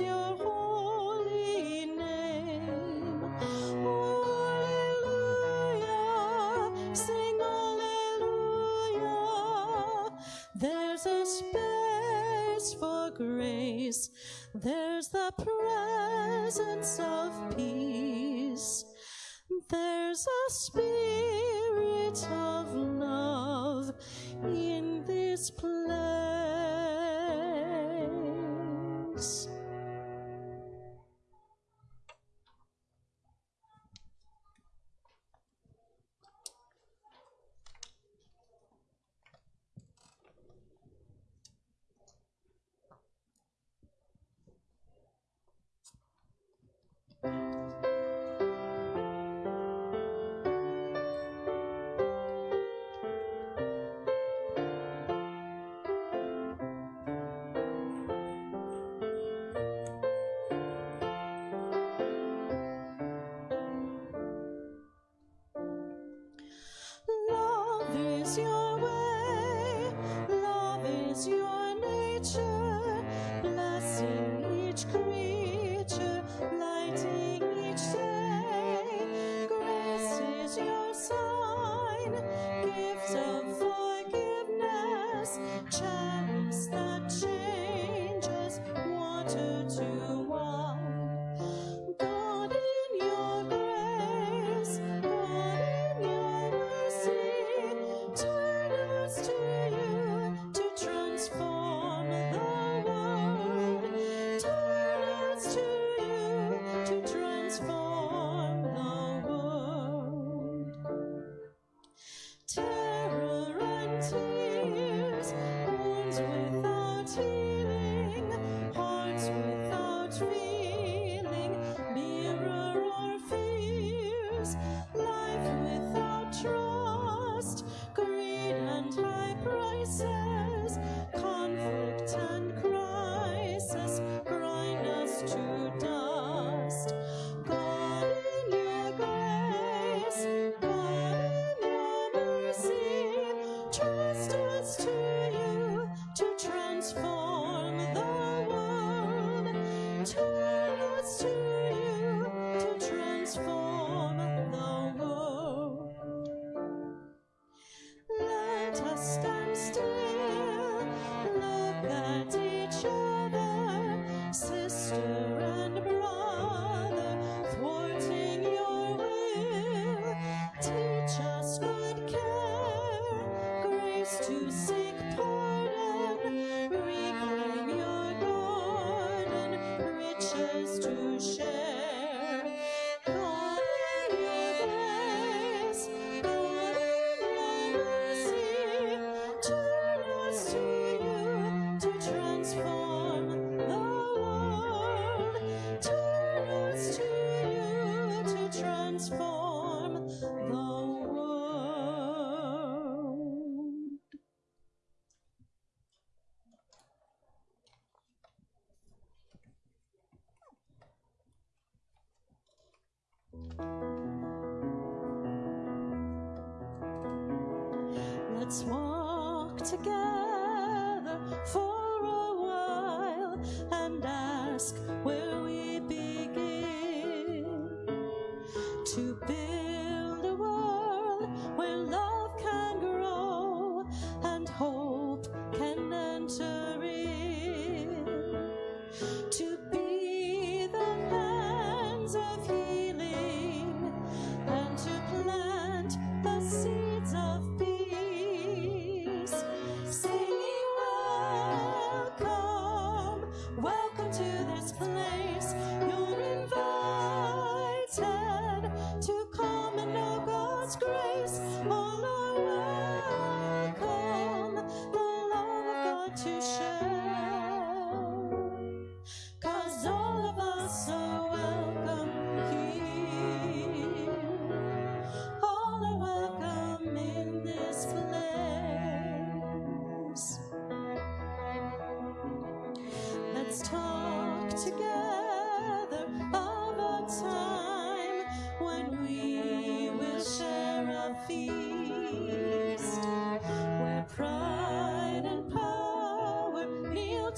your holy name. Sing. There's a space for grace. There's the presence of peace.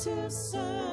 to serve.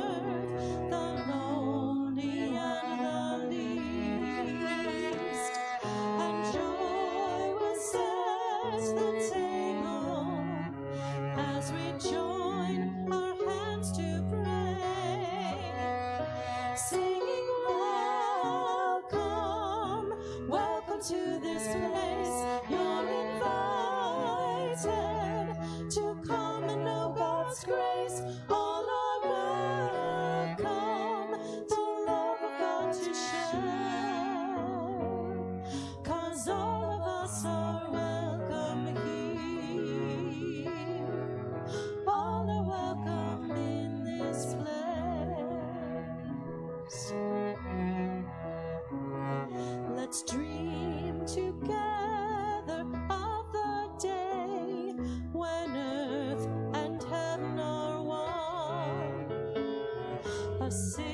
A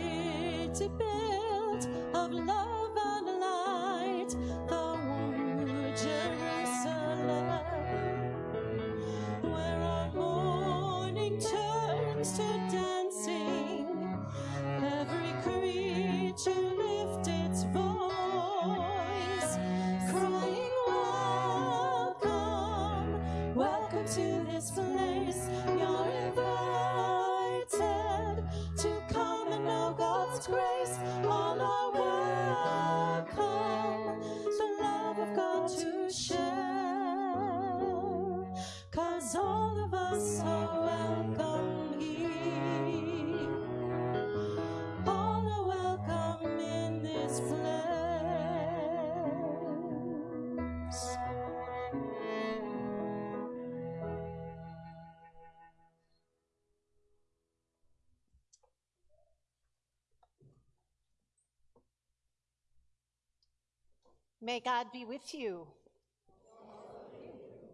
May God be with you.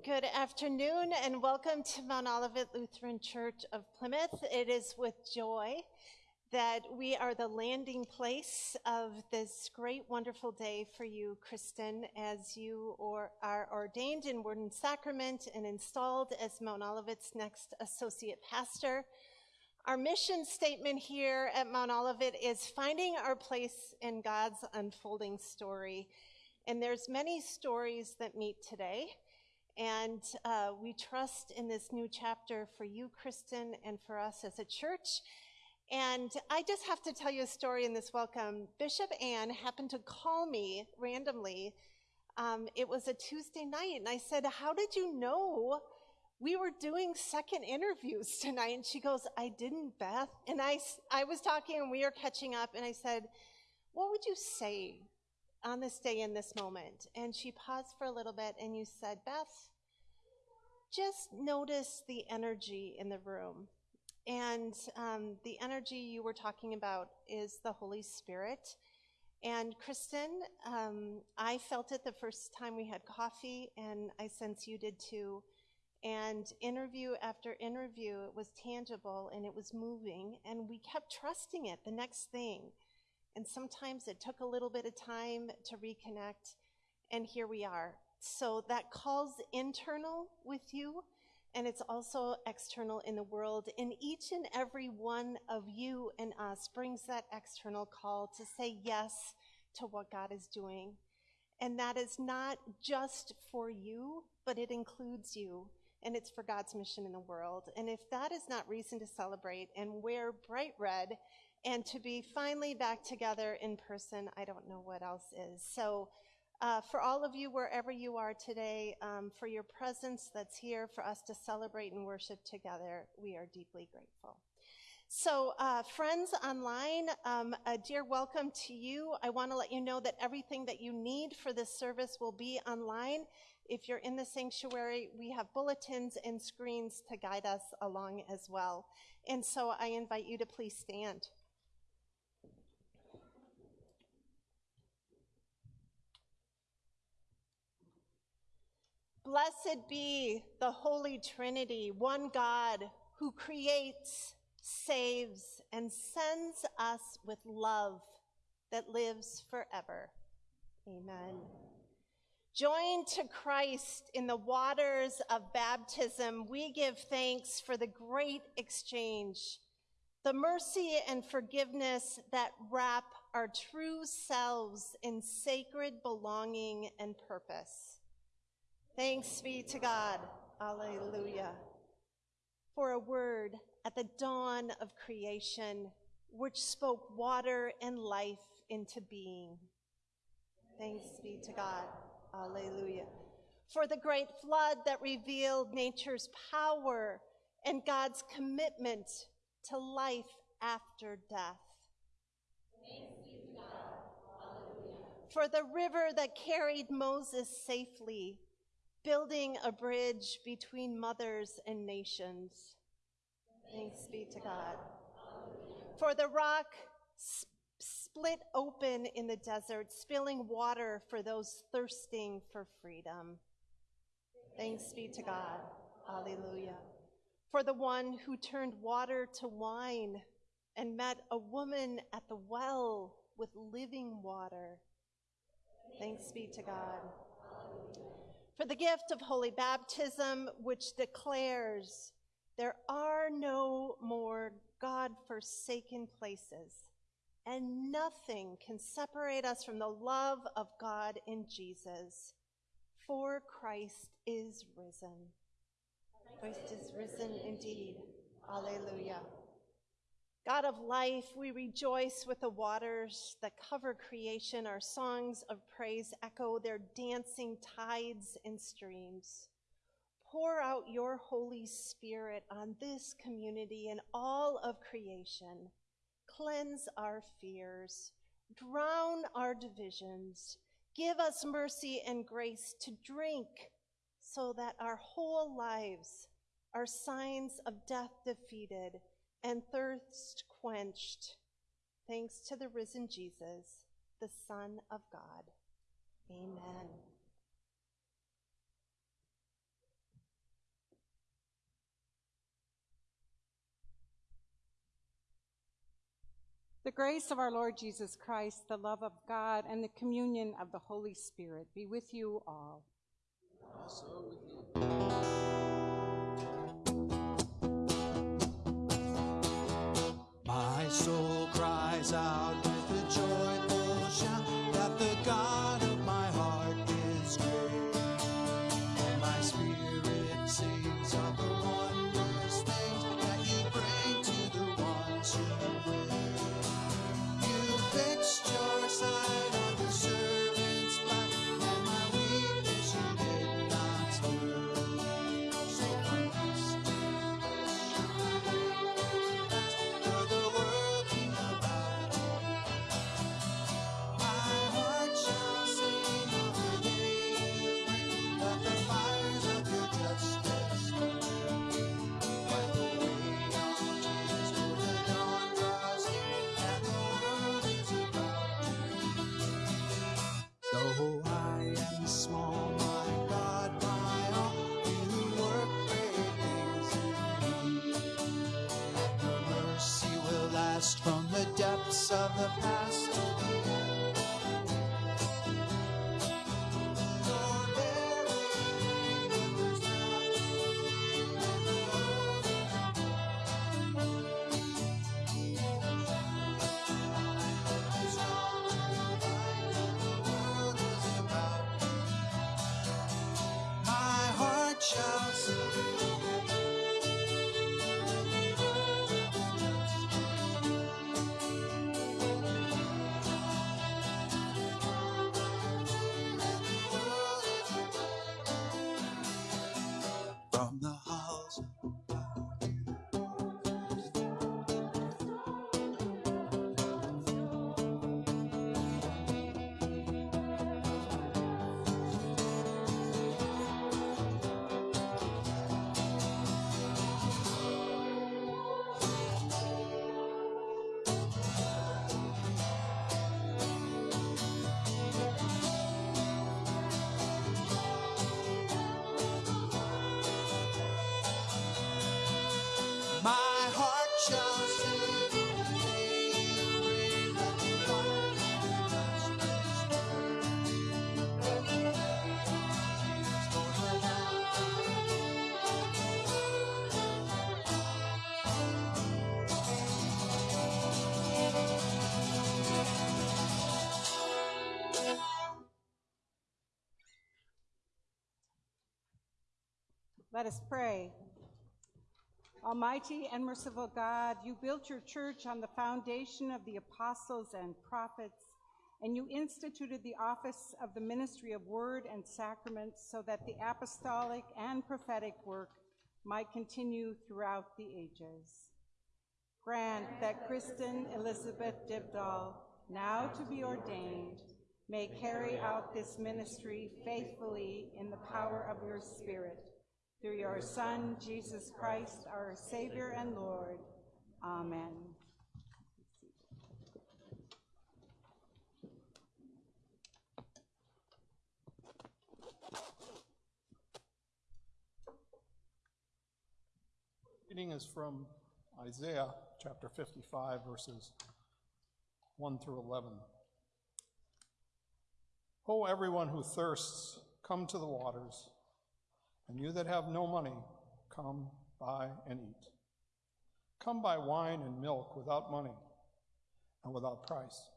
Good afternoon and welcome to Mount Olivet Lutheran Church of Plymouth. It is with joy that we are the landing place of this great, wonderful day for you, Kristen, as you are ordained in Word and Sacrament and installed as Mount Olivet's next associate pastor. Our mission statement here at Mount Olivet is finding our place in God's unfolding story. And there's many stories that meet today. And uh, we trust in this new chapter for you, Kristen, and for us as a church. And I just have to tell you a story in this welcome. Bishop Ann happened to call me randomly. Um, it was a Tuesday night, and I said, How did you know we were doing second interviews tonight? And she goes, I didn't, Beth. And I, I was talking, and we were catching up, and I said, What would you say on this day in this moment? And she paused for a little bit, and you said, Beth, just notice the energy in the room. And um, the energy you were talking about is the Holy Spirit. And Kristen, um, I felt it the first time we had coffee, and I sense you did too. And interview after interview, it was tangible and it was moving, and we kept trusting it, the next thing. And sometimes it took a little bit of time to reconnect, and here we are. So that calls internal with you, and it's also external in the world. And each and every one of you and us brings that external call to say yes to what God is doing. And that is not just for you, but it includes you. And it's for God's mission in the world. And if that is not reason to celebrate and wear bright red and to be finally back together in person, I don't know what else is. So, uh, for all of you, wherever you are today, um, for your presence that's here for us to celebrate and worship together, we are deeply grateful. So, uh, friends online, um, a dear welcome to you. I want to let you know that everything that you need for this service will be online. If you're in the sanctuary, we have bulletins and screens to guide us along as well. And so I invite you to please stand. Blessed be the Holy Trinity, one God who creates, saves, and sends us with love that lives forever. Amen. Joined to Christ in the waters of baptism, we give thanks for the great exchange, the mercy and forgiveness that wrap our true selves in sacred belonging and purpose. Thanks be to God. Alleluia. For a word at the dawn of creation, which spoke water and life into being. Thanks be to God. Alleluia. For the great flood that revealed nature's power and God's commitment to life after death. Thanks be to God, hallelujah. For the river that carried Moses safely, building a bridge between mothers and nations. Thanks be to God. For the rock s- split open in the desert, spilling water for those thirsting for freedom. Thanks be to God. Hallelujah. For the one who turned water to wine, and met a woman at the well with living water. Thanks be to God. For the gift of holy baptism, which declares there are no more God forsaken places, and nothing can separate us from the love of God in Jesus. For Christ is risen. Christ is risen indeed. Alleluia. God of life, we rejoice with the waters that cover creation. Our songs of praise echo their dancing tides and streams. Pour out your Holy Spirit on this community and all of creation. Cleanse our fears, drown our divisions, give us mercy and grace to drink so that our whole lives are signs of death defeated and thirst quenched, thanks to the risen Jesus, the Son of God. Amen. The grace of our Lord Jesus Christ, the love of God, and the communion of the Holy Spirit be with you all. My soul cries out with a joyful of the past Let us pray. Almighty and merciful God, you built your church on the foundation of the apostles and prophets, and you instituted the office of the ministry of word and sacraments so that the apostolic and prophetic work might continue throughout the ages. Grant that Kristen Elizabeth Dibdall, now to be ordained, may carry out this ministry faithfully in the power of your Spirit. Through your Son, Jesus Christ, our Savior and Lord. Amen. Reading is from Isaiah chapter 55, verses 1 through 11. O everyone who thirsts, come to the waters, and you that have no money, come buy and eat. Come buy wine and milk without money and without price.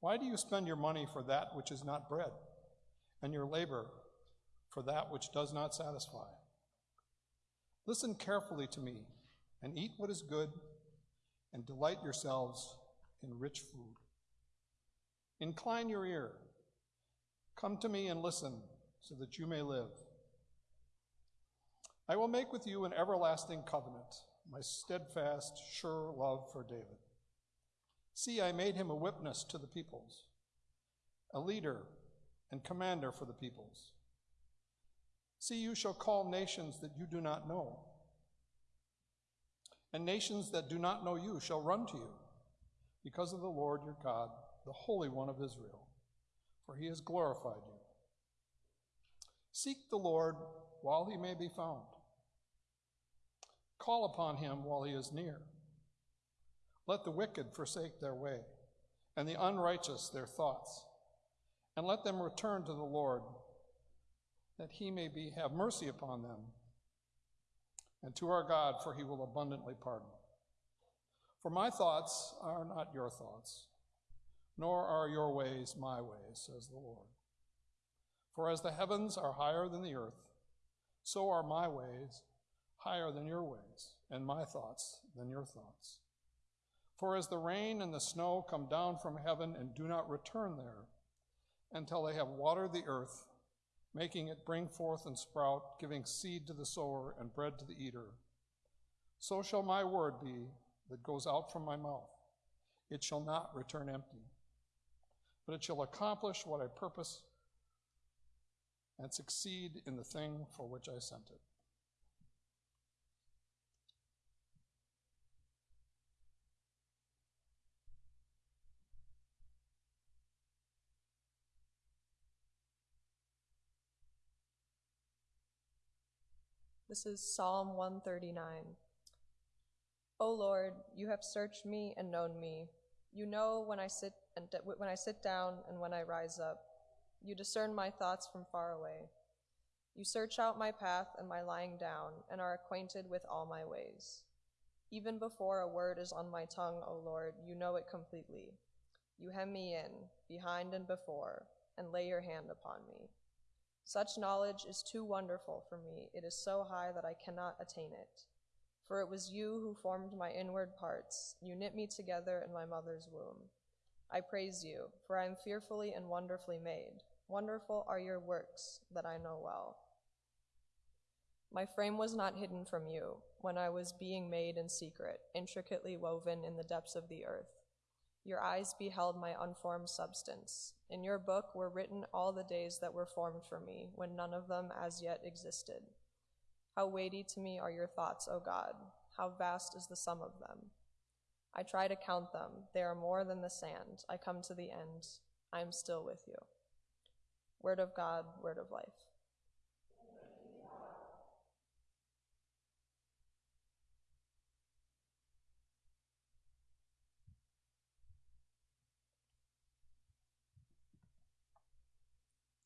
Why do you spend your money for that which is not bread, and your labor for that which does not satisfy? Listen carefully to me, and eat what is good, and delight yourselves in rich food. Incline your ear. Come to me and listen, so that you may live. I will make with you an everlasting covenant, my steadfast, sure love for David. See, I made him a witness to the peoples, a leader and commander for the peoples. See, you shall call nations that you do not know, and nations that do not know you shall run to you because of the Lord your God, the Holy One of Israel, for he has glorified you. Seek the Lord while he may be found. Call upon him while he is near. Let the wicked forsake their way, and the unrighteous their thoughts, and let them return to the Lord, that he may be have mercy upon them, and to our God, for he will abundantly pardon. For my thoughts are not your thoughts, nor are your ways my ways, says the Lord. For as the heavens are higher than the earth, so are my ways higher than your ways, and my thoughts than your thoughts. For as the rain and the snow come down from heaven and do not return there until they have watered the earth, making it bring forth and sprout, giving seed to the sower and bread to the eater, so shall my word be that goes out from my mouth. It shall not return empty, but it shall accomplish what I purpose and succeed in the thing for which I sent it. This is Psalm 139. O Lord, you have searched me and known me. You know when I sit and when I sit down and when I rise up. You discern my thoughts from far away. You search out my path and my lying down and are acquainted with all my ways. Even before a word is on my tongue, O Lord, you know it completely. You hem me in, behind and before, and lay your hand upon me. Such knowledge is too wonderful for me. It is so high that I cannot attain it. For it was you who formed my inward parts. You knit me together in my mother's womb. I praise you, for I am fearfully and wonderfully made. Wonderful are your works that I know well. My frame was not hidden from you when I was being made in secret, intricately woven in the depths of the earth. Your eyes beheld my unformed substance. In your book were written all the days that were formed for me, when none of them as yet existed. How weighty to me are your thoughts, O God! How vast is the sum of them! I try to count them. They are more than the sand. I come to the end. I am still with you. Word of God, word of life.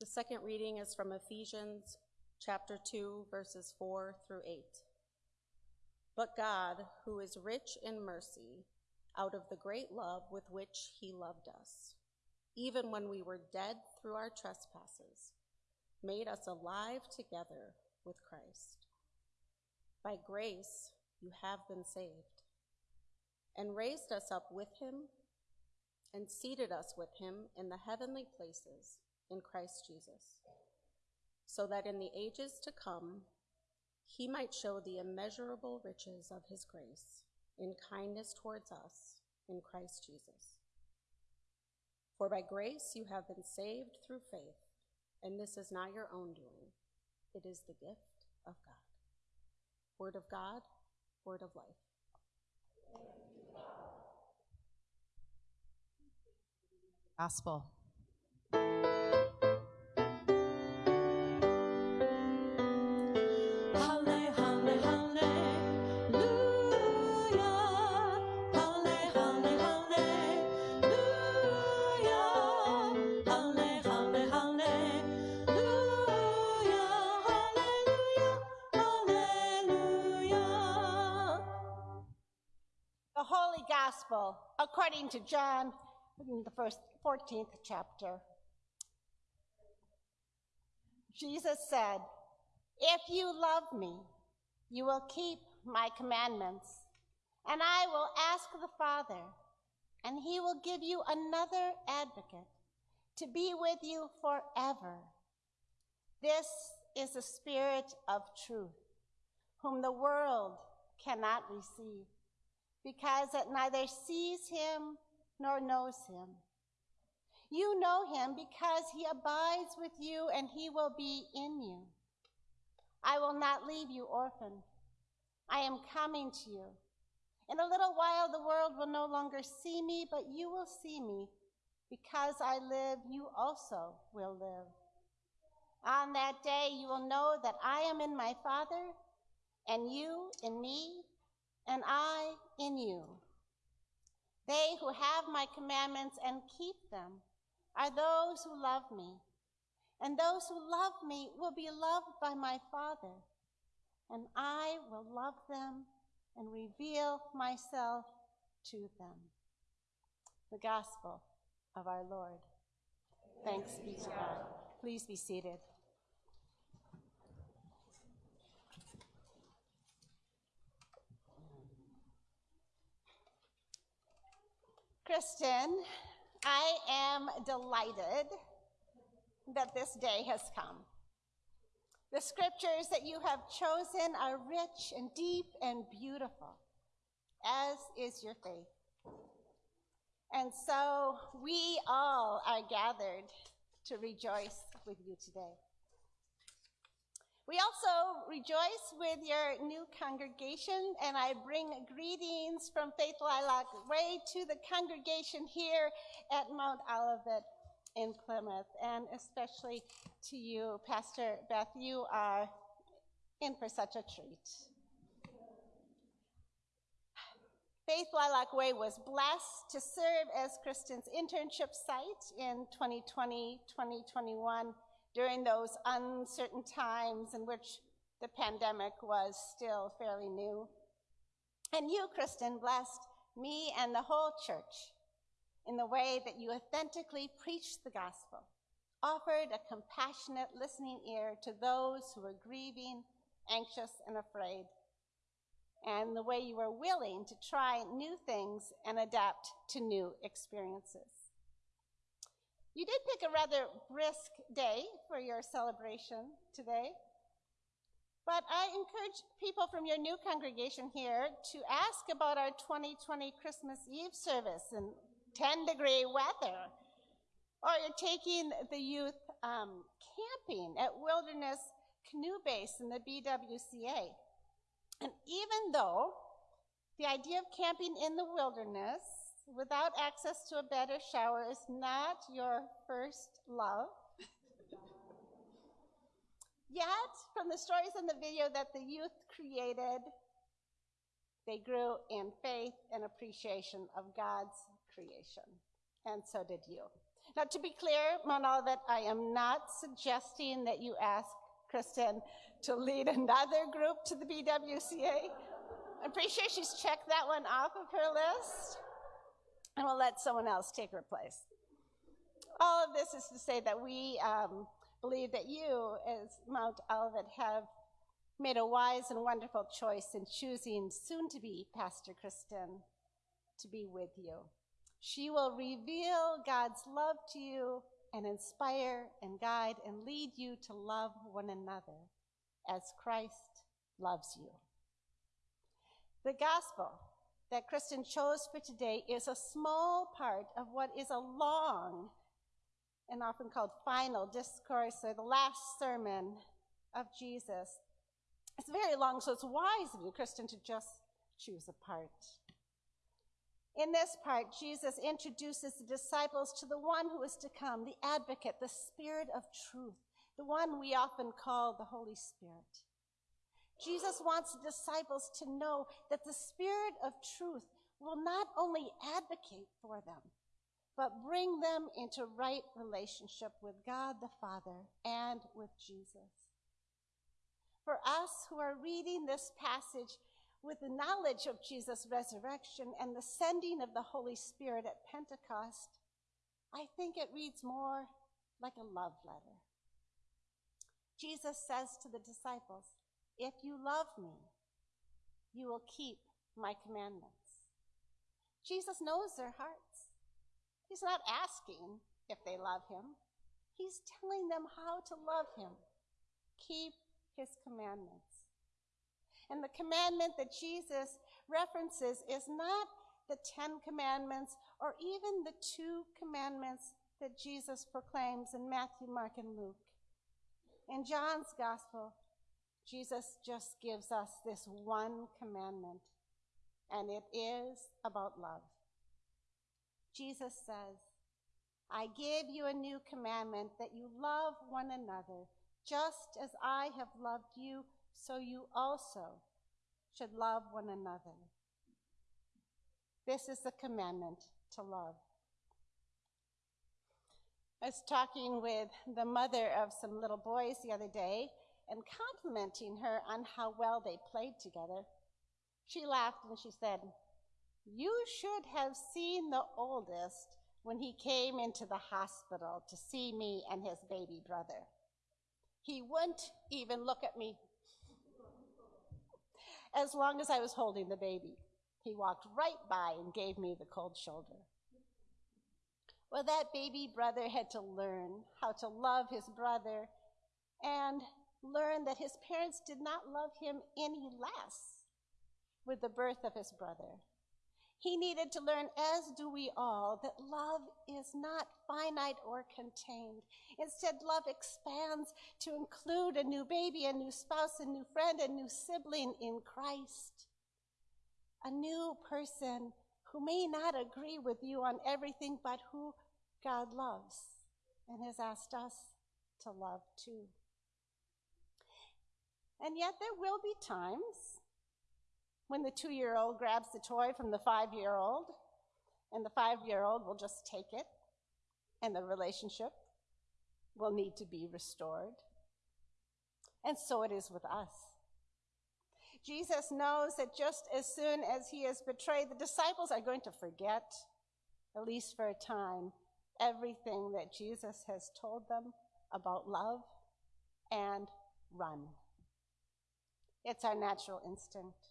The second reading is from Ephesians chapter 2, verses 4 through 8. But God, who is rich in mercy, out of the great love with which he loved us, even when we were dead through our trespasses, made us alive together with Christ. By grace you have been saved, and raised us up with him, and seated us with him in the heavenly places in Christ Jesus, so that in the ages to come he might show the immeasurable riches of his grace in kindness towards us in Christ Jesus. For by grace you have been saved through faith, and this is not your own doing, it is the gift of God. Word of God, word of life. Gospel. According to John, in the first 14th chapter. Jesus said, If you love me, you will keep my commandments, and I will ask the Father, and he will give you another advocate to be with you forever. This is the Spirit of truth, whom the world cannot receive, because it neither sees him nor knows him. You know him because he abides with you and he will be in you. I will not leave you orphan. I am coming to you. In a little while, the world will no longer see me, but you will see me. Because I live, you also will live. On that day, you will know that I am in my Father, and you in me, and I in you. They who have my commandments and keep them are those who love me. And those who love me will be loved by my Father, and I will love them and reveal myself to them. The Gospel of our Lord. Thanks be to God. Please be seated. Kristen, I am delighted that this day has come. The scriptures that you have chosen are rich and deep and beautiful, as is your faith. And so we all are gathered to rejoice with you today. We also rejoice with your new congregation, and I bring greetings from Faith Lilac Way to the congregation here at Mount Olivet in Plymouth, and especially to you, Pastor Beth. You are in for such a treat. Faith Lilac Way was blessed to serve as Kristen's internship site in 2020 2021 during those uncertain times in which the pandemic was still fairly new. And you, Kristen, blessed me and the whole church in the way that you authentically preached the gospel, offered a compassionate listening ear to those who were grieving, anxious, and afraid, and the way you were willing to try new things and adapt to new experiences. You did pick a rather brisk day for your celebration today. But I encourage people from your new congregation here to ask about our 2020 Christmas Eve service in 10 degree weather. Or you're taking the youth um, camping at Wilderness Canoe Base in the BWCA. And even though the idea of camping in the wilderness without access to a bed or shower is not your first love. Yet, from the stories in the video that the youth created, they grew in faith and appreciation of God's creation. And so did you. Now, to be clear, Mount Olivet, I am not suggesting that you ask Kristen to lead another group to the BWCA. I'm pretty sure she's checked that one off of her list and we'll let someone else take her place. All of this is to say that we um, believe that you, as Mount Olivet, have made a wise and wonderful choice in choosing soon to be Pastor Kristen to be with you. She will reveal God's love to you and inspire and guide and lead you to love one another as Christ loves you. The gospel that Kristen chose for today is a small part of what is a long and often called final discourse or the last sermon of Jesus. It's very long, so it's wise of you, Kristen, to just choose a part. In this part, Jesus introduces the disciples to the one who is to come, the advocate, the Spirit of truth, the one we often call the Holy Spirit. Jesus wants the disciples to know that the Spirit of truth will not only advocate for them, but bring them into right relationship with God the Father and with Jesus. For us who are reading this passage, with the knowledge of Jesus' resurrection and the sending of the Holy Spirit at Pentecost, I think it reads more like a love letter. Jesus says to the disciples, If you love me, you will keep my commandments. Jesus knows their hearts. He's not asking if they love him, he's telling them how to love him. Keep his commandments. And the commandment that Jesus references is not the Ten Commandments or even the two commandments that Jesus proclaims in Matthew, Mark, and Luke. In John's Gospel, Jesus just gives us this one commandment, and it is about love. Jesus says, I give you a new commandment that you love one another, just as I have loved you, so you also should love one another. This is the commandment to love. I was talking with the mother of some little boys the other day and complimenting her on how well they played together. She laughed and she said, You should have seen the oldest when he came into the hospital to see me and his baby brother. He wouldn't even look at me as long as I was holding the baby. He walked right by and gave me the cold shoulder. Well, that baby brother had to learn how to love his brother and learn that his parents did not love him any less with the birth of his brother. He needed to learn, as do we all, that love is not finite or contained. Instead, love expands to include a new baby, a new spouse, a new friend, a new sibling in Christ. A new person who may not agree with you on everything, but who God loves and has asked us to love too. And yet, there will be times when the two year old grabs the toy from the five year old, and the five year old will just take it, and the relationship will need to be restored. And so it is with us. Jesus knows that just as soon as he is betrayed, the disciples are going to forget, at least for a time, everything that Jesus has told them about love and run. It's our natural instinct.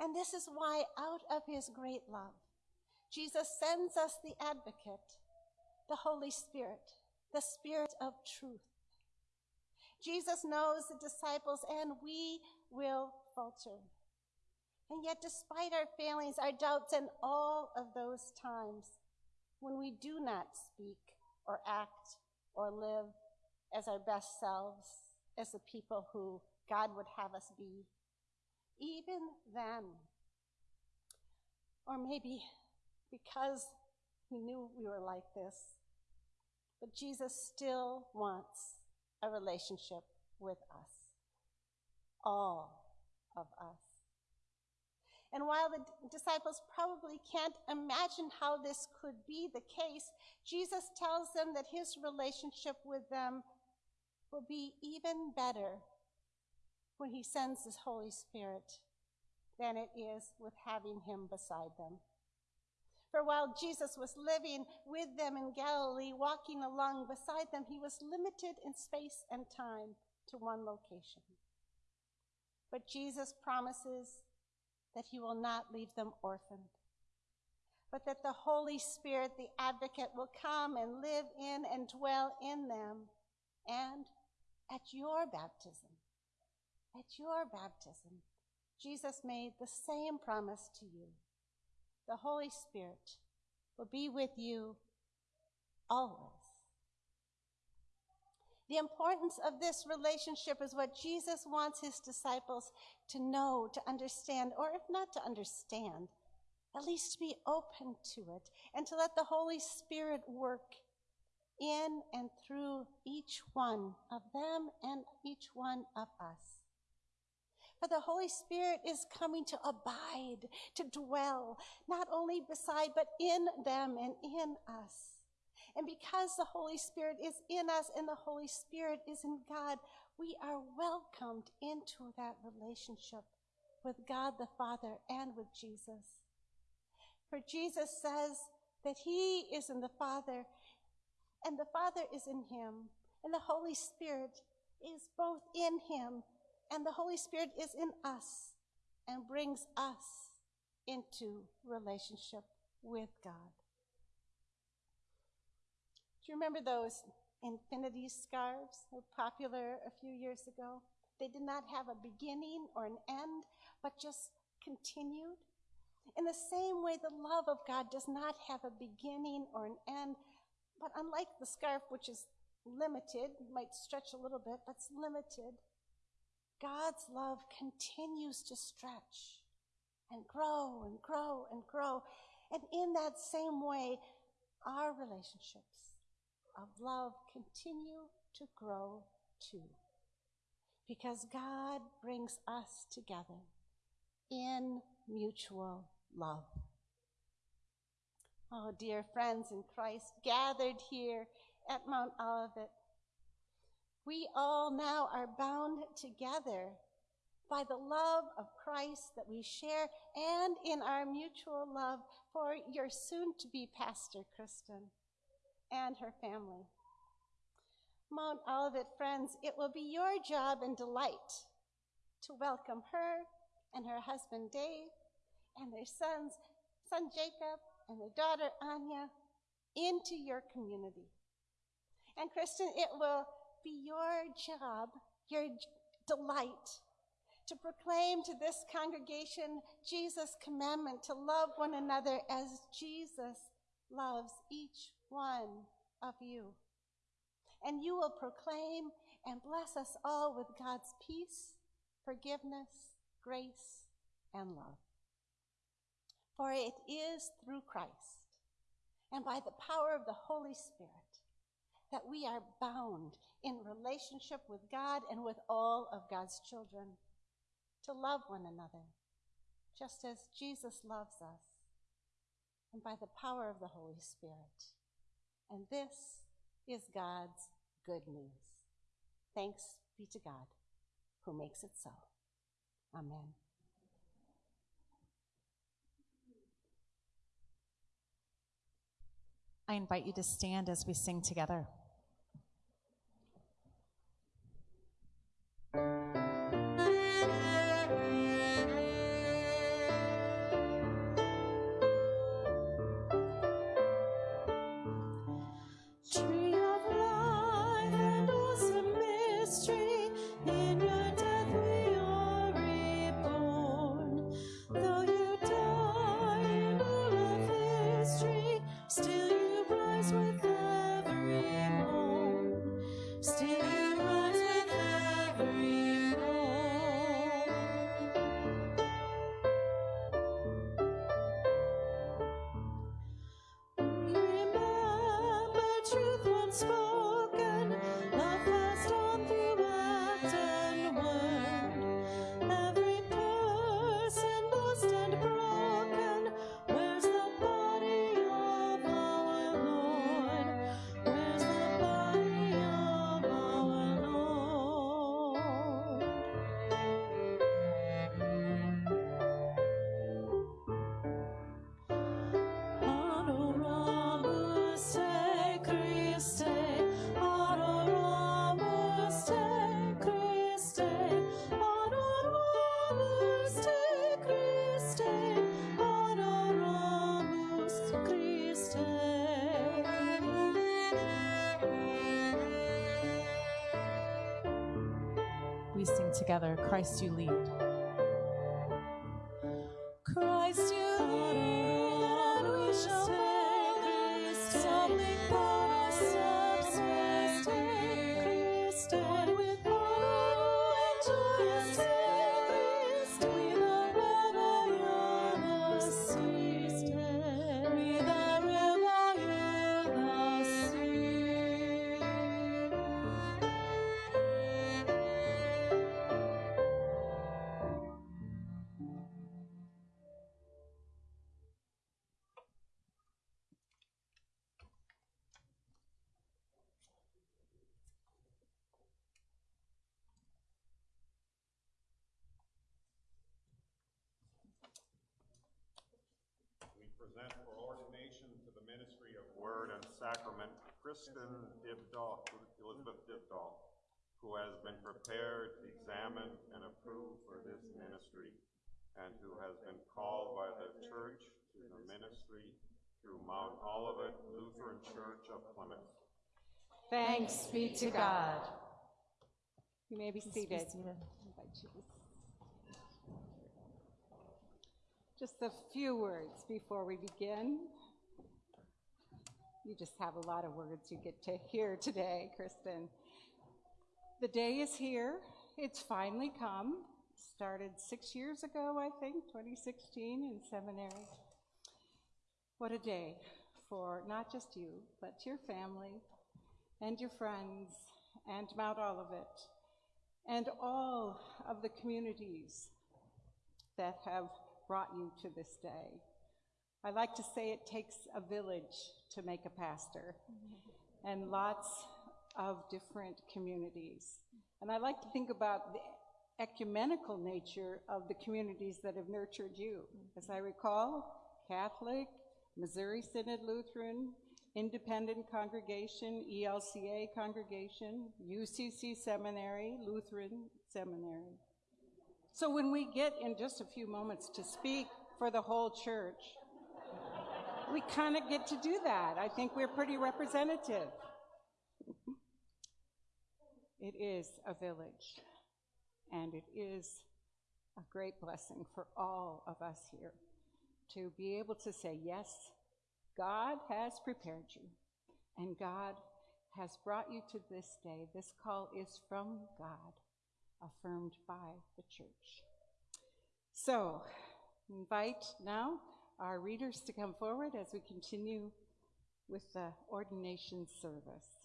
And this is why, out of his great love, Jesus sends us the advocate, the Holy Spirit, the Spirit of truth. Jesus knows the disciples, and we will falter. And yet, despite our failings, our doubts, and all of those times when we do not speak or act or live as our best selves, as the people who God would have us be, even then, or maybe because he knew we were like this, but Jesus still wants a relationship with us, all of us. And while the disciples probably can't imagine how this could be the case, Jesus tells them that his relationship with them will be even better when he sends his Holy Spirit than it is with having him beside them. For while Jesus was living with them in Galilee, walking along beside them, he was limited in space and time to one location. But Jesus promises that he will not leave them orphaned, but that the Holy Spirit, the advocate, will come and live in and dwell in them. And at your baptism, at your baptism, Jesus made the same promise to you. The Holy Spirit will be with you always. The importance of this relationship is what Jesus wants his disciples to know, to understand, or if not to understand, at least to be open to it and to let the Holy Spirit work in and through each one of them and each one of us. For the Holy Spirit is coming to abide, to dwell, not only beside, but in them and in us. And because the Holy Spirit is in us and the Holy Spirit is in God, we are welcomed into that relationship with God the Father and with Jesus. For Jesus says that he is in the Father, and the Father is in him, and the Holy Spirit is both in him, and the Holy Spirit is in us and brings us into relationship with God. Do you remember those infinity scarves were popular a few years ago? They did not have a beginning or an end, but just continued. In the same way, the love of God does not have a beginning or an end, but unlike the scarf, which is limited, might stretch a little bit, but it's limited, God's love continues to stretch and grow and grow and grow. And in that same way, our relationships of love continue to grow too. Because God brings us together in mutual love. Oh, dear friends in Christ, gathered here at Mount Olivet, we all now are bound together by the love of Christ that we share and in our mutual love for your soon to be pastor, Kristen, and her family. Mount Olivet friends, it will be your job and delight to welcome her and her husband Dave and their sons, son Jacob and their daughter Anya, into your community. And Kristen, it will be your job, your delight, to proclaim to this congregation Jesus' commandment to love one another as Jesus loves each one of you. And you will proclaim and bless us all with God's peace, forgiveness, grace, and love. For it is through Christ and by the power of the Holy Spirit that we are bound in relationship with God and with all of God's children to love one another, just as Jesus loves us, and by the power of the Holy Spirit. And this is God's good news. Thanks be to God who makes it so. Amen. I invite you to stand as we sing together. Together, Christ you lead. Present for ordination to the ministry of Word and Sacrament Kristen Dibdahl, Elizabeth Dibdahl, who has been prepared, examined, and approved for this ministry, and who has been called by the church to the ministry through Mount Olivet Lutheran Church of Plymouth. Thanks be to God. You may be Please be seated. seated. Invite you. Just a few words before we begin. You just have a lot of words you get to hear today, Kristen. The day is here. It's finally come. Started six years ago, I think, 2016 in seminary. What a day for not just you, but your family and your friends and Mount Olivet and all of the communities that have brought you to this day. I like to say it takes a village to make a pastor and lots of different communities. And I like to think about the ecumenical nature of the communities that have nurtured you. As I recall, Catholic, Missouri Synod Lutheran, Independent Congregation, ELCA Congregation, UCC Seminary, Lutheran Seminary. So when we get in just a few moments to speak for the whole church, we kind of get to do that. I think we're pretty representative. It is a village, and it is a great blessing for all of us here to be able to say, yes, God has prepared you, and God has brought you to this day. This call is from God, affirmed by the church. So, invite now our readers to come forward as we continue with the ordination service.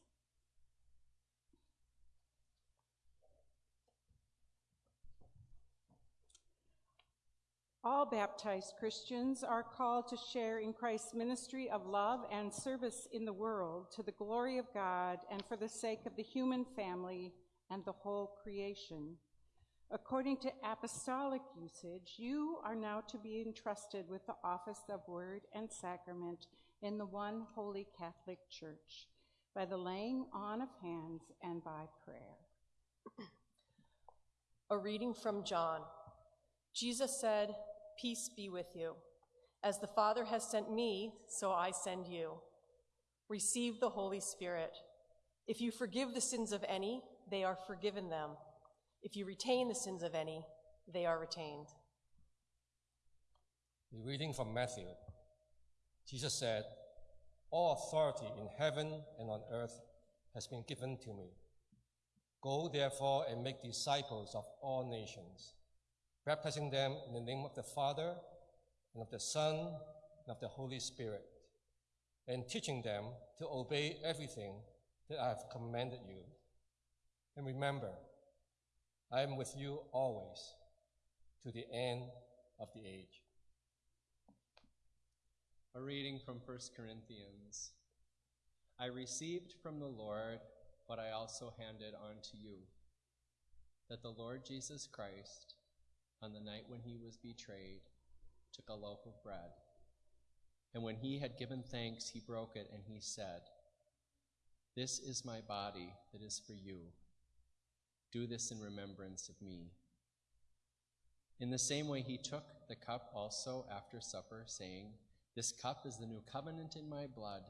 All baptized Christians are called to share in Christ's ministry of love and service in the world to the glory of God and for the sake of the human family and the whole creation. According to apostolic usage, you are now to be entrusted with the office of word and sacrament in the one holy Catholic Church by the laying on of hands and by prayer. A reading from John. Jesus said, Peace be with you. As the Father has sent me, so I send you. Receive the Holy Spirit. If you forgive the sins of any, they are forgiven them. If you retain the sins of any, they are retained. The reading from Matthew. Jesus said, All authority in heaven and on earth has been given to me. Go therefore and make disciples of all nations, baptizing them in the name of the Father, and of the Son, and of the Holy Spirit, and teaching them to obey everything that I have commanded you. And remember, I am with you always to the end of the age. A reading from 1 Corinthians. I received from the Lord what I also handed on to you that the Lord Jesus Christ, on the night when he was betrayed, took a loaf of bread. And when he had given thanks, he broke it and he said, This is my body that is for you. Do this in remembrance of me. In the same way, he took the cup also after supper, saying, This cup is the new covenant in my blood.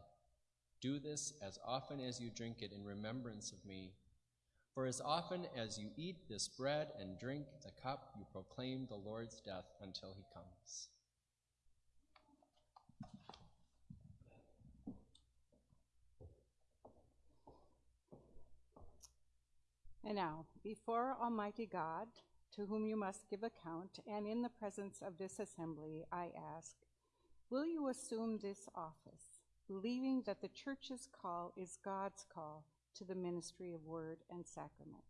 Do this as often as you drink it in remembrance of me. For as often as you eat this bread and drink the cup, you proclaim the Lord's death until he comes. And now, before Almighty God, to whom you must give account, and in the presence of this assembly, I ask, will you assume this office, believing that the church's call is God's call to the ministry of word and sacrament?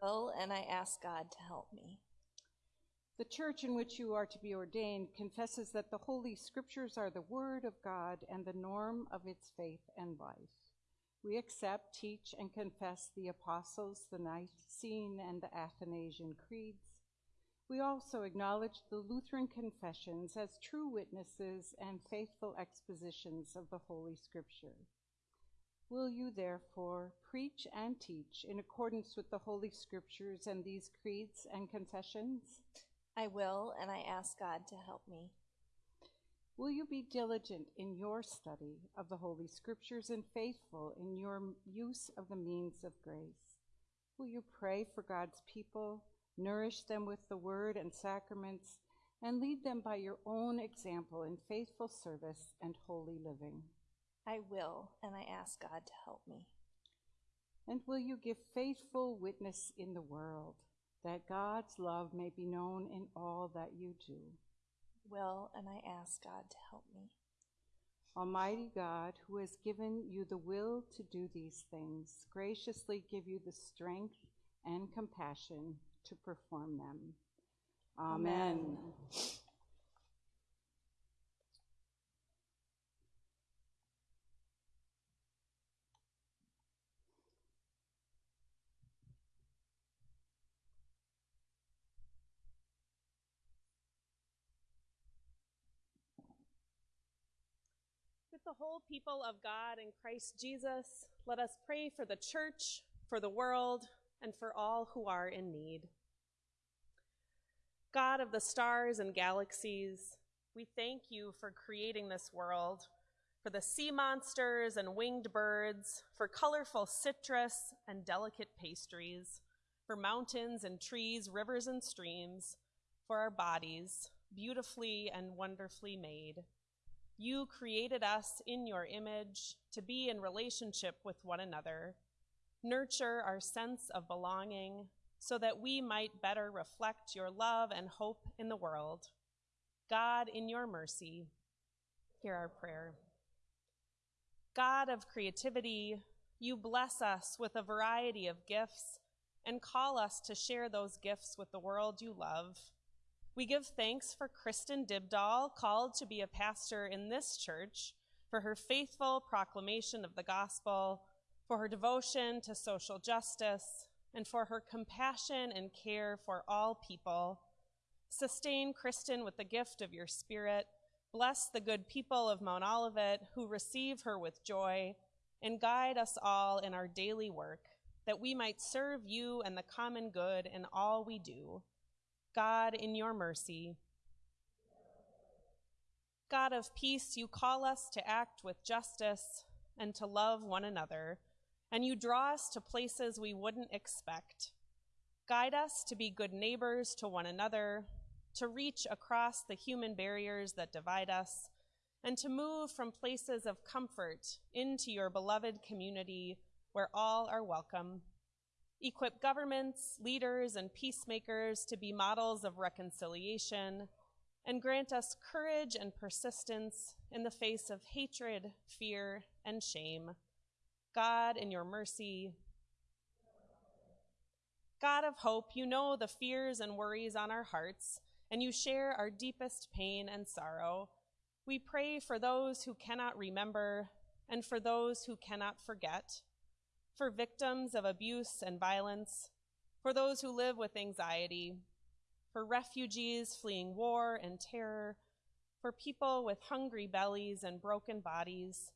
I will, and I ask God to help me. The church in which you are to be ordained confesses that the Holy Scriptures are the Word of God and the norm of its faith and life. We accept, teach, and confess the Apostles, the Nicene and the Athanasian creeds. We also acknowledge the Lutheran confessions as true witnesses and faithful expositions of the Holy Scripture. Will you therefore preach and teach in accordance with the Holy Scriptures and these creeds and confessions? I will, and I ask God to help me. Will you be diligent in your study of the Holy Scriptures and faithful in your use of the means of grace? Will you pray for God's people, nourish them with the word and sacraments, and lead them by your own example in faithful service and holy living? I will, and I ask God to help me. And will you give faithful witness in the world that God's love may be known in all that you do? Will, and I ask God to help me. Almighty God, who has given you the will to do these things, graciously give you the strength and compassion to perform them. Amen. Amen. The whole people of God in Christ Jesus, let us pray for the church, for the world, and for all who are in need. God of the stars and galaxies, we thank you for creating this world, for the sea monsters and winged birds, for colorful citrus and delicate pastries, for mountains and trees, rivers and streams, for our bodies, beautifully and wonderfully made. You created us in your image to be in relationship with one another, nurture our sense of belonging so that we might better reflect your love and hope in the world. God, in your mercy, hear our prayer. God of creativity, you bless us with a variety of gifts and call us to share those gifts with the world you love. We give thanks for Kristen Dibdahl, called to be a pastor in this church, for her faithful proclamation of the gospel, for her devotion to social justice, and for her compassion and care for all people. Sustain Kristen with the gift of your spirit. Bless the good people of Mount Olivet who receive her with joy, and guide us all in our daily work, that we might serve you and the common good in all we do. God, in your mercy. God of peace, you call us to act with justice and to love one another, and you draw us to places we wouldn't expect. Guide us to be good neighbors to one another, to reach across the human barriers that divide us, and to move from places of comfort into your beloved community where all are welcome equip governments, leaders, and peacemakers to be models of reconciliation, and grant us courage and persistence in the face of hatred, fear, and shame. God, in your mercy, God of hope, you know the fears and worries on our hearts, and you share our deepest pain and sorrow. We pray for those who cannot remember and for those who cannot forget for victims of abuse and violence, for those who live with anxiety, for refugees fleeing war and terror, for people with hungry bellies and broken bodies.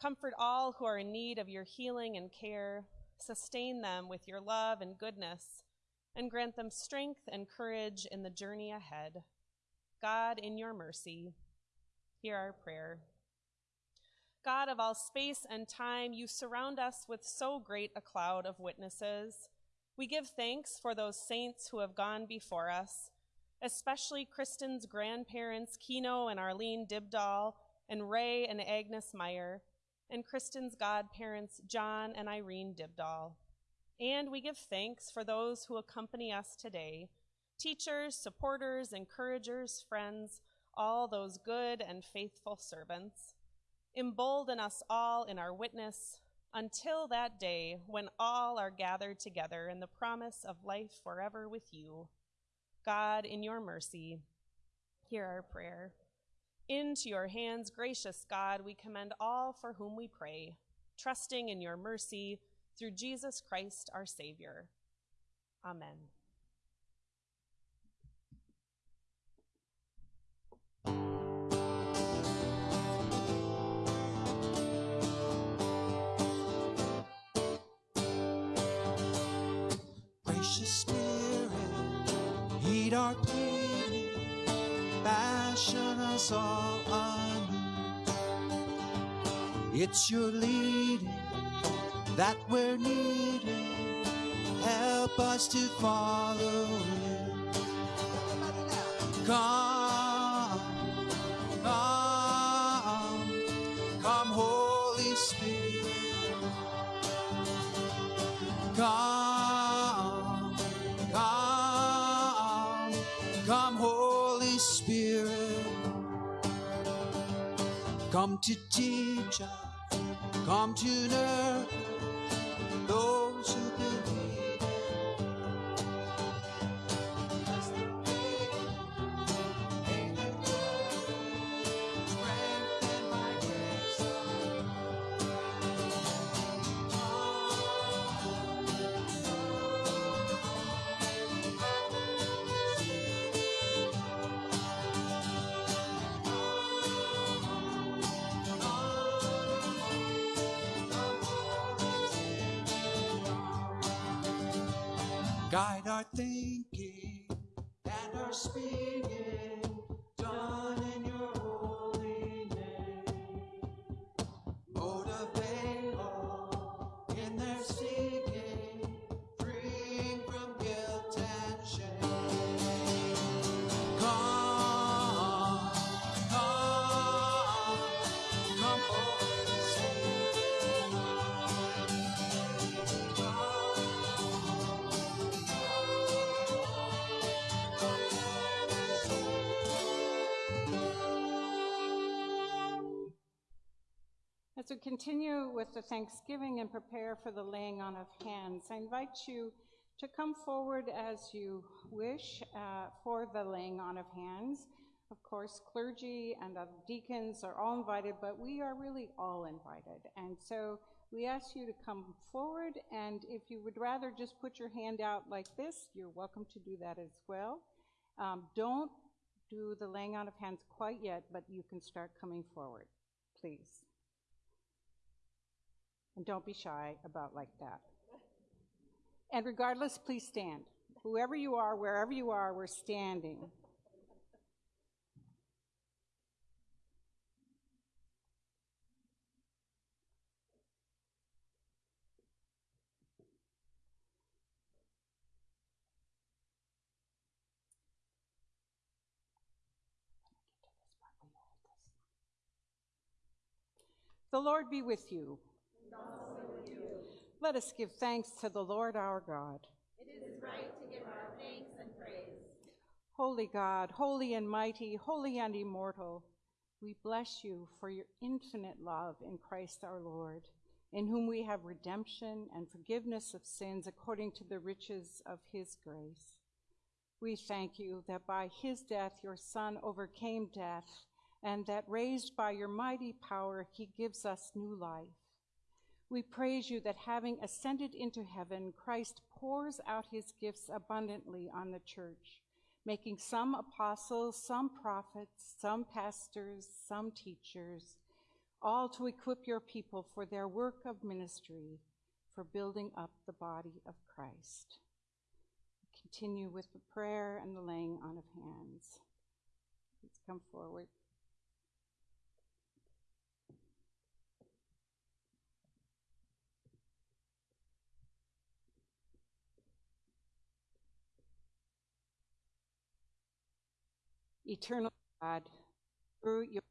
Comfort all who are in need of your healing and care. Sustain them with your love and goodness, and grant them strength and courage in the journey ahead. God, in your mercy, hear our prayer. God of all space and time, you surround us with so great a cloud of witnesses. We give thanks for those saints who have gone before us, especially Kristen's grandparents, Kino and Arlene Dibdahl, and Ray and Agnes Meyer, and Kristen's godparents, John and Irene Dibdahl. And we give thanks for those who accompany us today teachers, supporters, encouragers, friends, all those good and faithful servants. Embolden us all in our witness until that day when all are gathered together in the promise of life forever with you. God, in your mercy, hear our prayer. Into your hands, gracious God, we commend all for whom we pray, trusting in your mercy through Jesus Christ our Savior. Amen. Meet our King, fashion us all anew. It's your leading that we're needing. Help us to follow you. Come, Come to teach us, come to nurture those Guide our continue with the Thanksgiving and prepare for the laying on of hands, I invite you to come forward as you wish uh, for the laying on of hands. Of course, clergy and deacons are all invited, but we are really all invited. And so we ask you to come forward, and if you would rather just put your hand out like this, you're welcome to do that as well. Um, don't do the laying on of hands quite yet, but you can start coming forward, please. And don't be shy about like that. And regardless, please stand. Whoever you are, wherever you are, we're standing. The Lord be with you. Let us give thanks to the Lord our God. It is right to give our thanks and praise. Holy God, holy and mighty, holy and immortal, we bless you for your infinite love in Christ our Lord, in whom we have redemption and forgiveness of sins according to the riches of his grace. We thank you that by his death your Son overcame death, and that raised by your mighty power he gives us new life. We praise you that having ascended into heaven, Christ pours out his gifts abundantly on the church, making some apostles, some prophets, some pastors, some teachers, all to equip your people for their work of ministry, for building up the body of Christ. Continue with the prayer and the laying on of hands. Please come forward. Eternal God, through your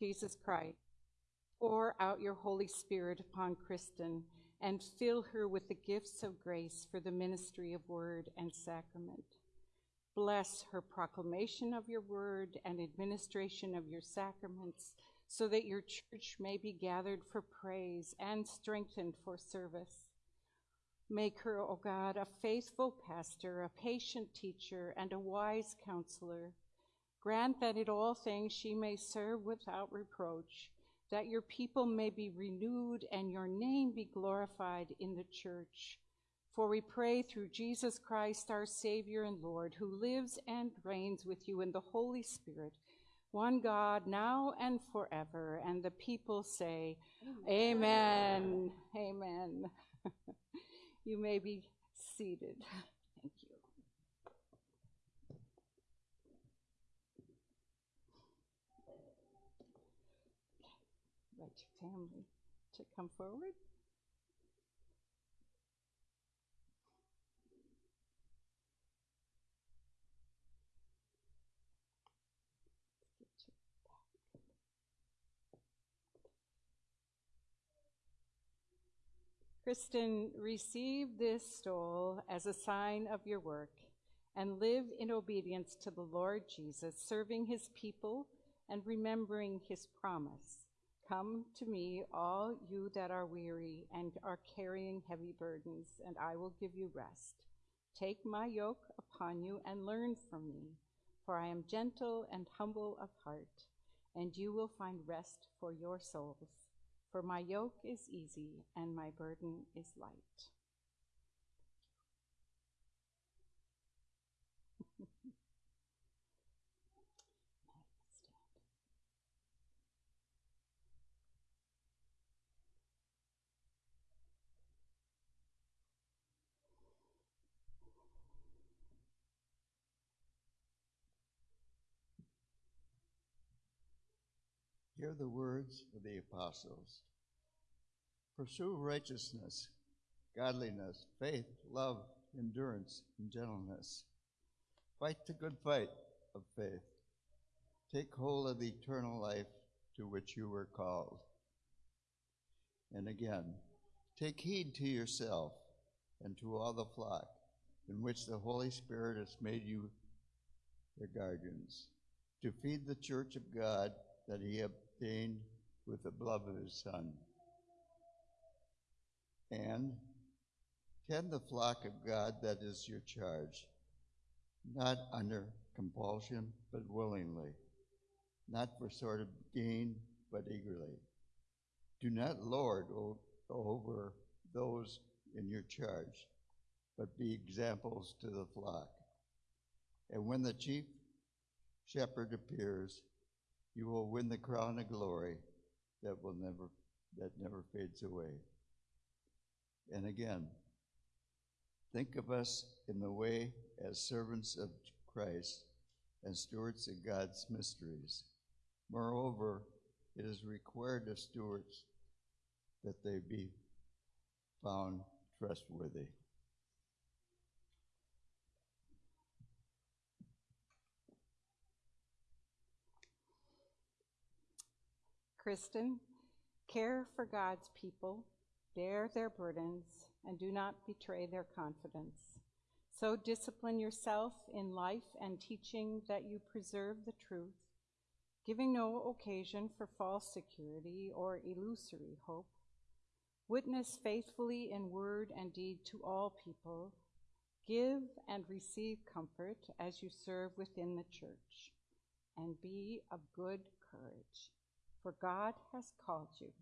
Jesus Christ, pour out your Holy Spirit upon Kristen and fill her with the gifts of grace for the ministry of word and sacrament. Bless her proclamation of your word and administration of your sacraments so that your church may be gathered for praise and strengthened for service. Make her, O God, a faithful pastor, a patient teacher, and a wise counselor. Grant that in all things she may serve without reproach, that your people may be renewed and your name be glorified in the church. For we pray through Jesus Christ, our Savior and Lord, who lives and reigns with you in the Holy Spirit, one God, now and forever. And the people say, Amen. Amen. you may be seated. Thank you. invite your family to come forward. Kristen, receive this stole as a sign of your work and live in obedience to the Lord Jesus, serving his people and remembering his promise. Come to me, all you that are weary and are carrying heavy burdens, and I will give you rest. Take my yoke upon you and learn from me, for I am gentle and humble of heart, and you will find rest for your souls. For my yoke is easy and my burden is light. Hear the words of the apostles. Pursue righteousness, godliness, faith, love, endurance, and gentleness. Fight the good fight of faith. Take hold of the eternal life to which you were called. And again, take heed to yourself and to all the flock in which the Holy Spirit has made you their guardians, to feed the church of God that he with the blood of his Son. And tend the flock of God that is your charge, not under compulsion, but willingly, not for sort of gain, but eagerly. Do not lord over those in your charge, but be examples to the flock. And when the chief shepherd appears, you will win the crown of glory that will never that never fades away. And again, think of us in the way as servants of Christ and stewards of God's mysteries. Moreover, it is required of stewards that they be found trustworthy. Kristen, care for God's people, bear their burdens, and do not betray their confidence. So discipline yourself in life and teaching that you preserve the truth, giving no occasion for false security or illusory hope. Witness faithfully in word and deed to all people. Give and receive comfort as you serve within the church, and be of good courage for God has called you,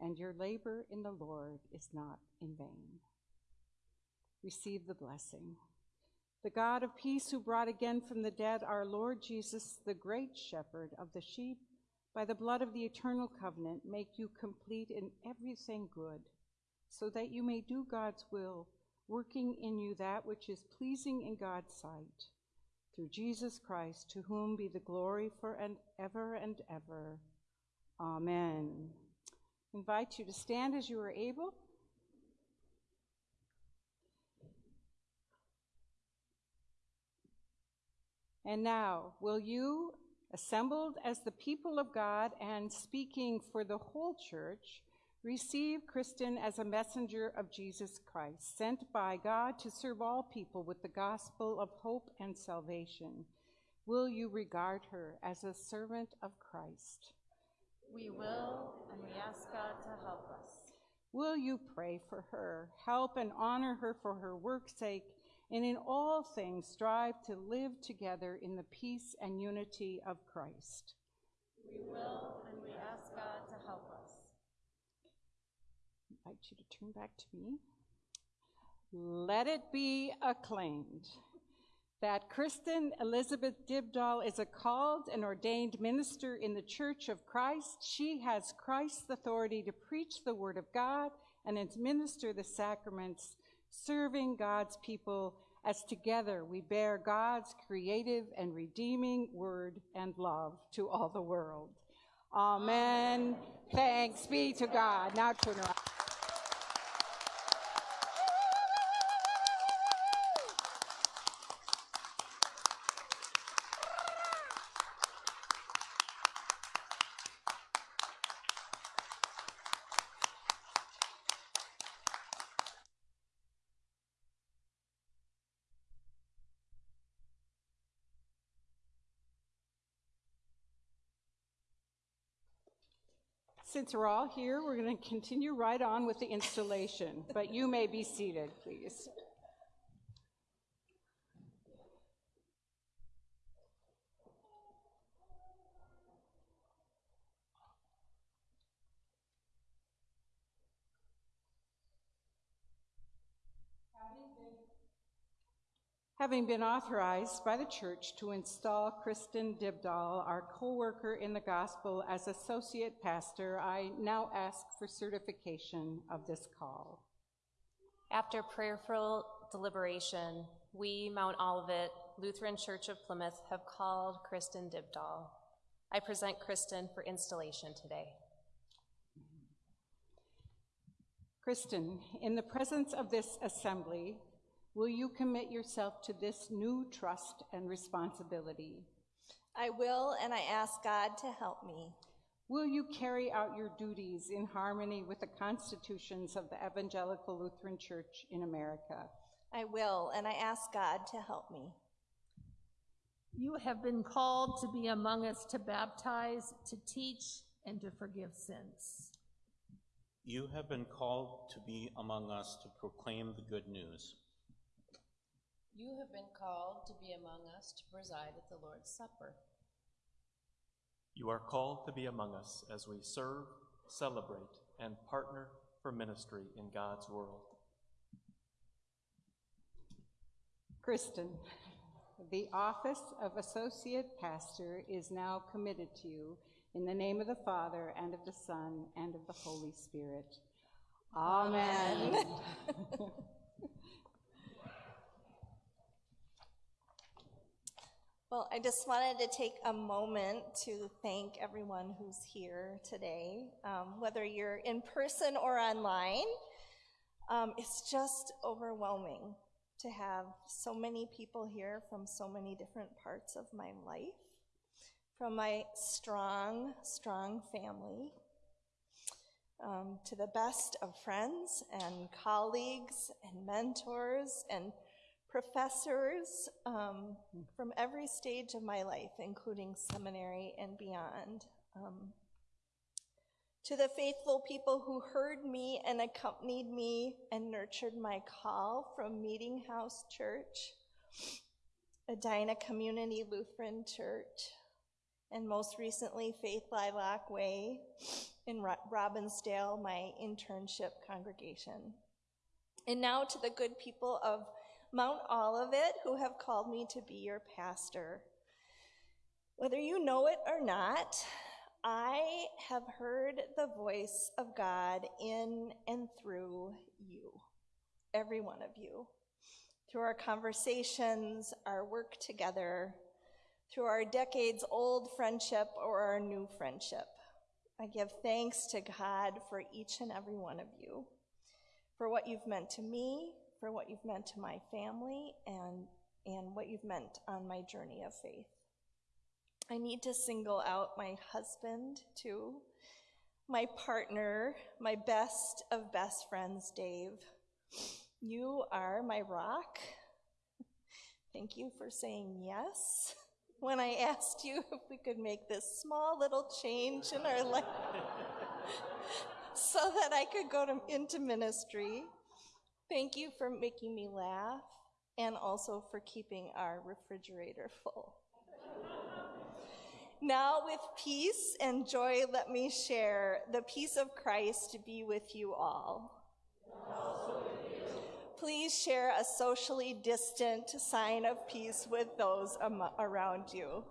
and your labor in the Lord is not in vain. Receive the blessing. The God of peace, who brought again from the dead our Lord Jesus, the great shepherd of the sheep, by the blood of the eternal covenant, make you complete in everything good, so that you may do God's will, working in you that which is pleasing in God's sight. Through Jesus Christ, to whom be the glory for and ever and ever. Amen. Invite you to stand as you are able. And now, will you, assembled as the people of God and speaking for the whole church, receive Kristen as a messenger of Jesus Christ, sent by God to serve all people with the gospel of hope and salvation? Will you regard her as a servant of Christ? We will, and we ask God to help us. Will you pray for her, help and honor her for her work's sake, and in all things strive to live together in the peace and unity of Christ? We will, and we ask God to help us. I invite you to turn back to me. Let it be acclaimed that Kristen Elizabeth Dibdahl is a called and ordained minister in the Church of Christ. She has Christ's authority to preach the Word of God and administer the sacraments, serving God's people as together we bear God's creative and redeeming Word and love to all the world. Amen. Thanks be to God. Now turn around. Since we're all here, we're going to continue right on with the installation, but you may be seated, please. Having been authorized by the church to install Kristen Dibdahl, our co-worker in the gospel, as associate pastor, I now ask for certification of this call. After prayerful deliberation, we, Mount Olivet Lutheran Church of Plymouth, have called Kristen Dibdahl. I present Kristen for installation today. Kristen, in the presence of this assembly, will you commit yourself to this new trust and responsibility? I will, and I ask God to help me. Will you carry out your duties in harmony with the constitutions of the Evangelical Lutheran Church in America? I will, and I ask God to help me. You have been called to be among us to baptize, to teach, and to forgive sins. You have been called to be among us to proclaim the good news. You have been called to be among us to preside at the Lord's Supper. You are called to be among us as we serve, celebrate, and partner for ministry in God's world. Kristen, the office of associate pastor is now committed to you in the name of the Father, and of the Son, and of the Holy Spirit. Amen. Well, I just wanted to take a moment to thank everyone who's here today, um, whether you're in person or online. Um, it's just overwhelming to have so many people here from so many different parts of my life, from my strong, strong family, um, to the best of friends and colleagues and mentors and professors um, from every stage of my life, including seminary and beyond. Um, to the faithful people who heard me and accompanied me and nurtured my call from Meeting House Church, Edina Community Lutheran Church, and most recently Faith Lilac Way in Ro- Robbinsdale, my internship congregation. And now to the good people of Mount Olivet who have called me to be your pastor. Whether you know it or not, I have heard the voice of God in and through you, every one of you, through our conversations, our work together, through our decades old friendship or our new friendship. I give thanks to God for each and every one of you, for what you've meant to me, for what you've meant to my family, and, and what you've meant on my journey of faith. I need to single out my husband, too, my partner, my best of best friends, Dave. You are my rock. Thank you for saying yes when I asked you if we could make this small little change in our life so that I could go to, into ministry. Thank you for making me laugh and also for keeping our refrigerator full. Now, with peace and joy, let me share the peace of Christ be with you all. Please share a socially distant sign of peace with those around you.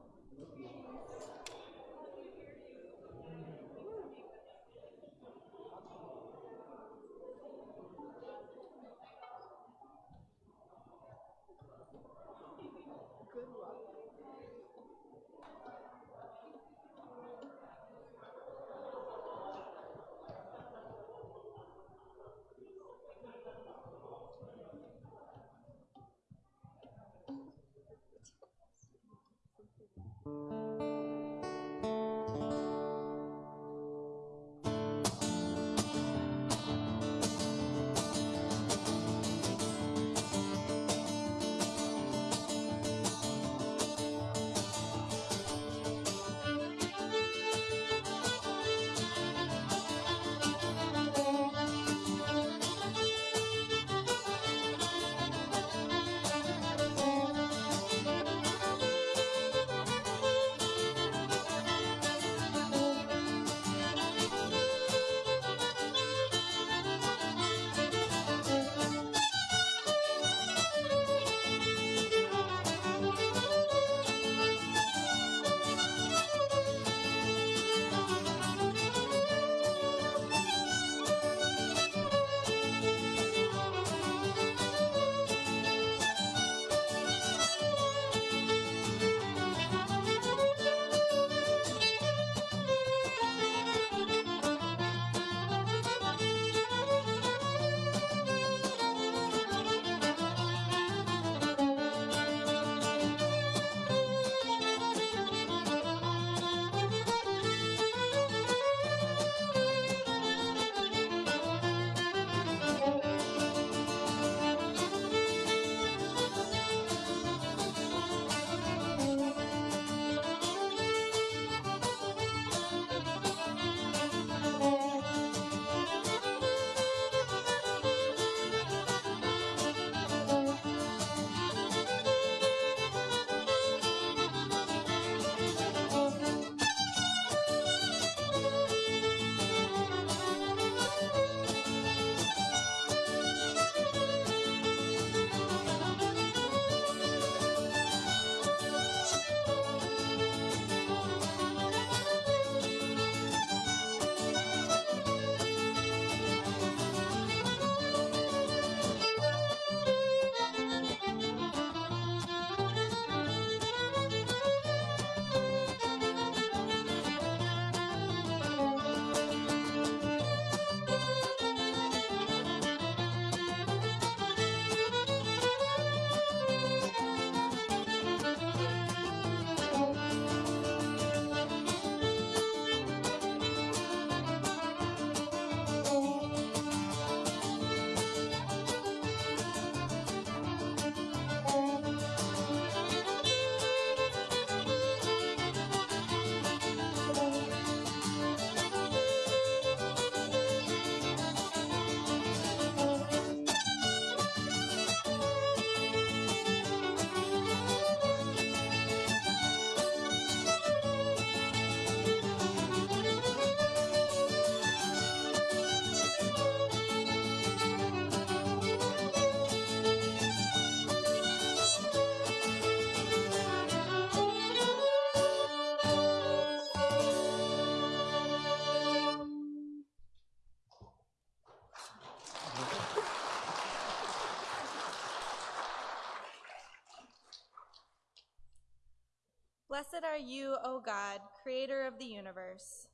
Blessed are you, O God, creator of the universe.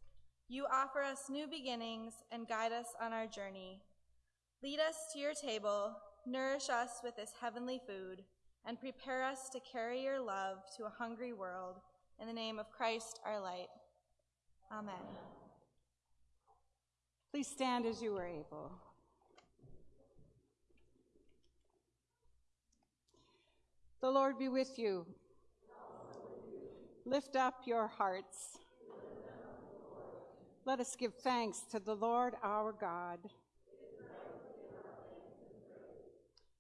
You offer us new beginnings and guide us on our journey. Lead us to your table, nourish us with this heavenly food, and prepare us to carry your love to a hungry world. In the name of Christ, our light. Amen. Please stand as you are able. The Lord be with you. Lift up your hearts. Let us give thanks to the Lord our God.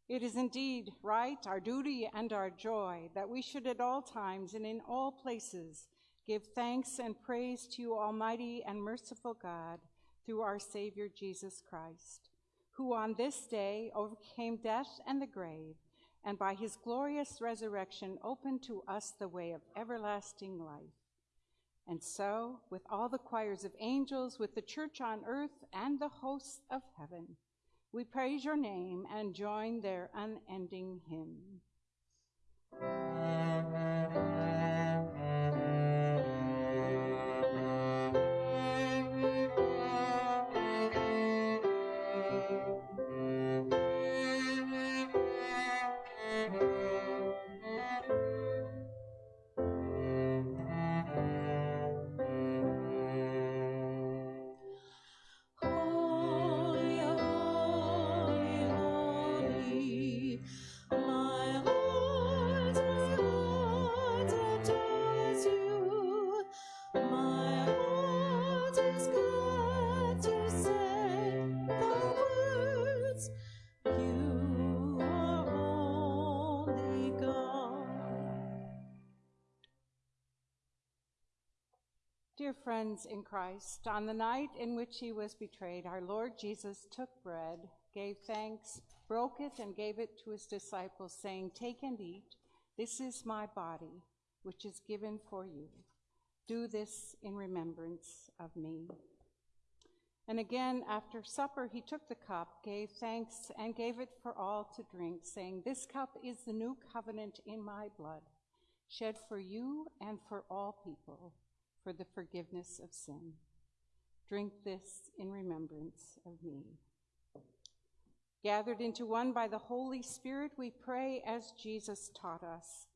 It is indeed right, our duty and our joy, that we should at all times and in all places give thanks and praise to you, Almighty and merciful God, through our Savior Jesus Christ, who on this day overcame death and the grave, and by his glorious resurrection opened to us the way of everlasting life. And so, with all the choirs of angels, with the church on earth and the hosts of heaven, we praise your name and join their unending hymn. Friends in Christ, on the night in which he was betrayed, our Lord Jesus took bread, gave thanks, broke it, and gave it to his disciples, saying, Take and eat. This is my body, which is given for you. Do this in remembrance of me. And again, after supper, he took the cup, gave thanks, and gave it for all to drink, saying, This cup is the new covenant in my blood, shed for you and for all people for the forgiveness of sin. Drink this in remembrance of me. Gathered into one by the Holy Spirit, we pray as Jesus taught us.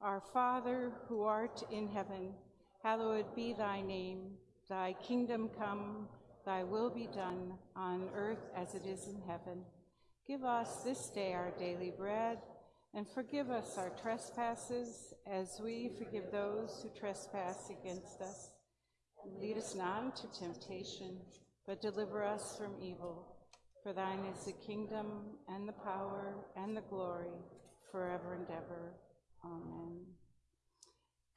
Our Father, who art in heaven, hallowed be thy name. Thy kingdom come, thy will be done, on earth as it is in heaven. Give us this day our daily bread, and forgive us our trespasses, as we forgive those who trespass against us. Lead us not into temptation, but deliver us from evil. For thine is the kingdom, and the power, and the glory, forever and ever. Amen.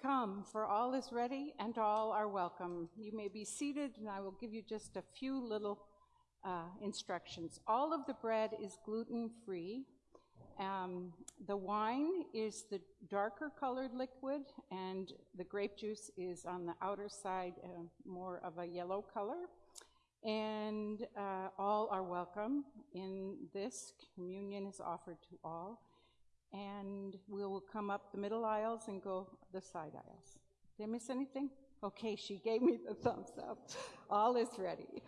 Come, for all is ready, and all are welcome. You may be seated, and I will give you just a few little uh, instructions. All of the bread is gluten-free. Um, the wine is the darker colored liquid, and the grape juice is on the outer side, uh, more of a yellow color. And uh, all are welcome in this. Communion is offered to all. And we will come up the middle aisles and go the side aisles. Did I miss anything? Okay, she gave me the thumbs up. All is ready.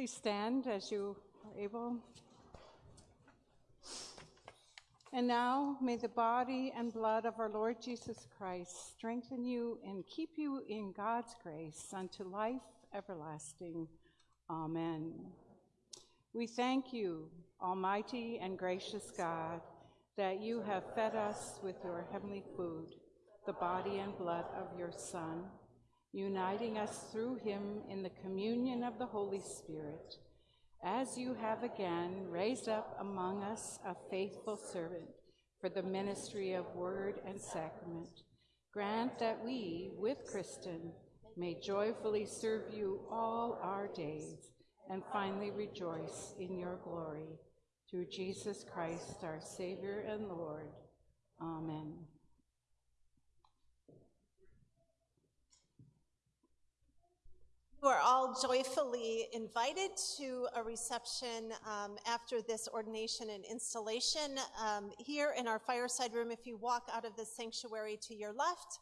Please stand as you are able. And now may the body and blood of our Lord Jesus Christ strengthen you and keep you in God's grace unto life everlasting. Amen. We thank you, Almighty and gracious God, that you have fed us with your heavenly food, the body and blood of your Son, uniting us through him in the communion of the Holy Spirit. As you have again raised up among us a faithful servant for the ministry of word and sacrament, grant that we, with Kristen, may joyfully serve you all our days and finally rejoice in your glory. Through Jesus Christ, our Savior and Lord. Amen. You are all joyfully invited to a reception um, after this ordination and installation um, here in our fireside room. If you walk out of the sanctuary to your left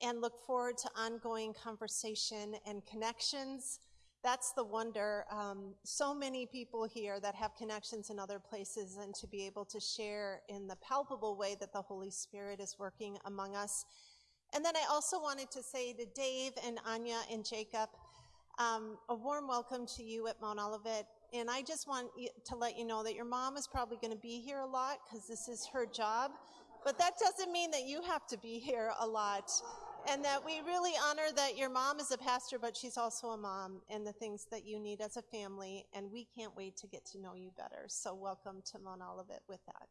and look forward to ongoing conversation and connections, that's the wonder. Um, so many people here that have connections in other places, and to be able to share in the palpable way that the Holy Spirit is working among us. And then I also wanted to say to Dave and Anya and Jacob, um, a warm welcome to you at Mount Olivet. And I just want to let you know that your mom is probably going to be here a lot because this is her job. But that doesn't mean that you have to be here a lot. And that we really honor that your mom is a pastor, but she's also a mom and the things that you need as a family. And we can't wait to get to know you better. So welcome to Mount Olivet with that.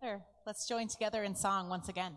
together. Let's join together in song once again.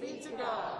Be to God.